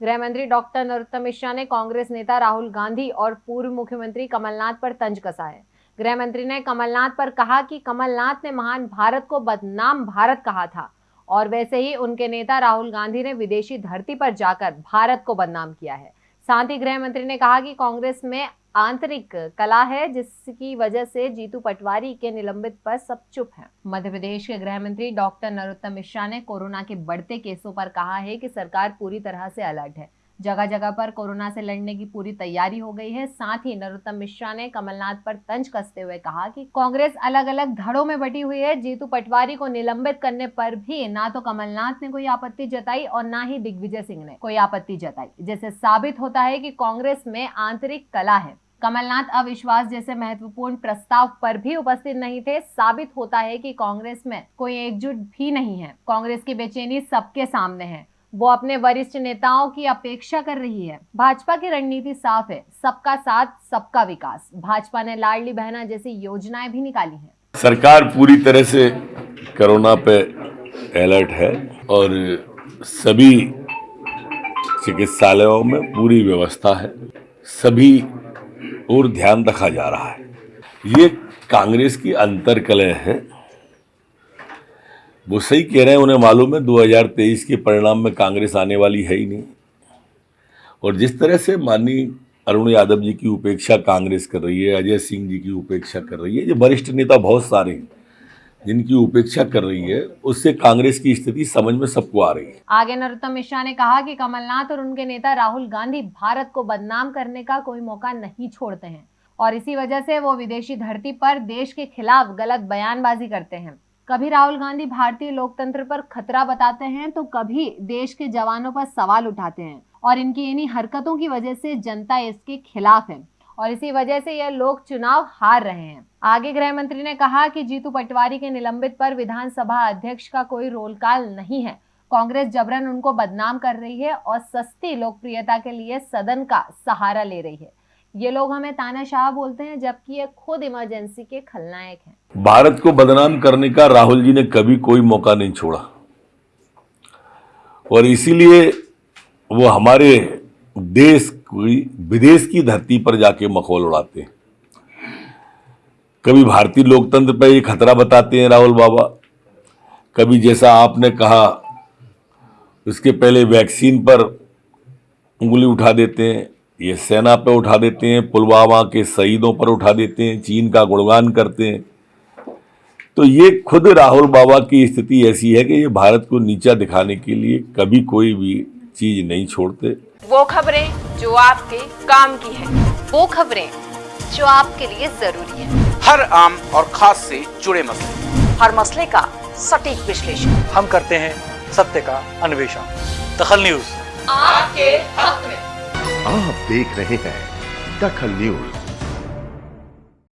गृह मंत्री डॉक्टर नरोत्तम मिश्रा ने कांग्रेस नेता राहुल गांधी और पूर्व मुख्यमंत्री कमलनाथ पर तंज कसा है गृह मंत्री ने कमलनाथ पर कहा कि कमलनाथ ने महान भारत को बदनाम भारत कहा था और वैसे ही उनके नेता राहुल गांधी ने विदेशी धरती पर जाकर भारत को बदनाम किया है। साथ ही गृह मंत्री ने कहा कि कांग्रेस में आंतरिक कला है, जिसकी वजह से जीतू पटवारी के निलंबित पर सब चुप हैं। मध्य प्रदेश के गृह मंत्री डॉक्टर नरोत्तम मिश्रा ने कोरोना के बढ़ते केसों पर कहा है कि सरकार पूरी तरह से अलर्ट है जगह जगह पर कोरोना से लड़ने की पूरी तैयारी हो गई है। साथ ही नरोत्तम मिश्रा ने कमलनाथ पर तंज कसते हुए कहा कि कांग्रेस अलग अलग धड़ों में बटी हुई है। जीतू पटवारी को निलंबित करने पर भी ना तो कमलनाथ ने कोई आपत्ति जताई और ना ही दिग्विजय सिंह ने कोई आपत्ति जताई जैसे साबित होता है की कांग्रेस में आंतरिक कला है। कमलनाथ अविश्वास जैसे महत्वपूर्ण प्रस्ताव पर भी उपस्थित नहीं थे। साबित होता है कि कांग्रेस में कोई एकजुट भी नहीं है। कांग्रेस की बेचैनी सबके सामने है। वो अपने वरिष्ठ नेताओं की अपेक्षा कर रही है। भाजपा की रणनीति साफ़ है, सबका साथ, सबका विकास। भाजपा ने लाडली बहना जैसी योजनाएँ भी निकाली हैं। सरकार पूरी तरह से कोरोना पे अलर्ट है और सभी चिकित्सालयों में पूरी व्यवस्था है। सभी और ध्यान रखा जा रहा है। ये कांग्रेस की अंतरकलह है। वो सही कह रहे हैं, उन्हें मालूम है 2023 के परिणाम में कांग्रेस आने वाली है ही नहीं। और जिस तरह से माननीय अरुण यादव जी की उपेक्षा कांग्रेस कर रही है, अजय सिंह जी की उपेक्षा कर रही है जो वरिष्ठ नेता बहुत सारे हैं, जिनकी उपेक्षा कर रही है, उससे कांग्रेस की स्थिति समझ में सबको आ रही है। आगे नरोत्तम मिश्रा ने कहा कि कमलनाथ और उनके नेता राहुल गांधी भारत को बदनाम करने का कोई मौका नहीं छोड़ते हैं, और इसी वजह से वो विदेशी धरती पर देश के खिलाफ गलत बयानबाजी करते हैं। कभी राहुल गांधी भारतीय लोकतंत्र पर खतरा बताते हैं तो कभी देश के जवानों पर सवाल उठाते हैं। और इनकी इन्हीं हरकतों की वजह से जनता इसके खिलाफ है। और इसी वजह से यह लोग चुनाव हार रहे हैं। आगे गृह मंत्री ने कहा कि जीतू पटवारी के निलंबित पर विधानसभा अध्यक्ष का कोई रोल काल नहीं है। कांग्रेस जबरन उनको बदनाम कर रही है और सस्ती लोकप्रियता के लिए सदन का सहारा ले रही है। ये लोग हमें तानाशाह बोलते हैं, जबकि ये खुद इमरजेंसी के खलनायक हैं। भारत को बदनाम करने का राहुल जी ने कभी कोई मौका नहीं छोड़ा। और इसीलिए वो हमारे देश की, विदेश की धरती पर जाके मखौल उड़ाते हैं। कभी भारतीय लोकतंत्र पर ये खतरा बताते हैं राहुल बाबा। कभी जैसा आपने कहा, उसके पहले वैक्सीन पर उंगली उठा देते हैं ये सेना पे उठा देते हैं पुलवामा के शहीदों पर उठा देते हैं चीन का गुणगान करते हैं। तो ये खुद राहुल बाबा की स्थिति ऐसी है कि ये भारत को नीचा दिखाने के लिए कभी कोई भी चीज़ नहीं छोड़ते। वो खबरें जो आपके काम की है वो खबरें जो आपके लिए ज़रूरी है। हर आम और खास से जुड़े मसले। हर मसले का सटीक विश्लेषण। हम करते हैं सत्य का अन्वेषण। दखल न्यूज़। आपके हक में। आप देख रहे हैं दखल न्यूज़।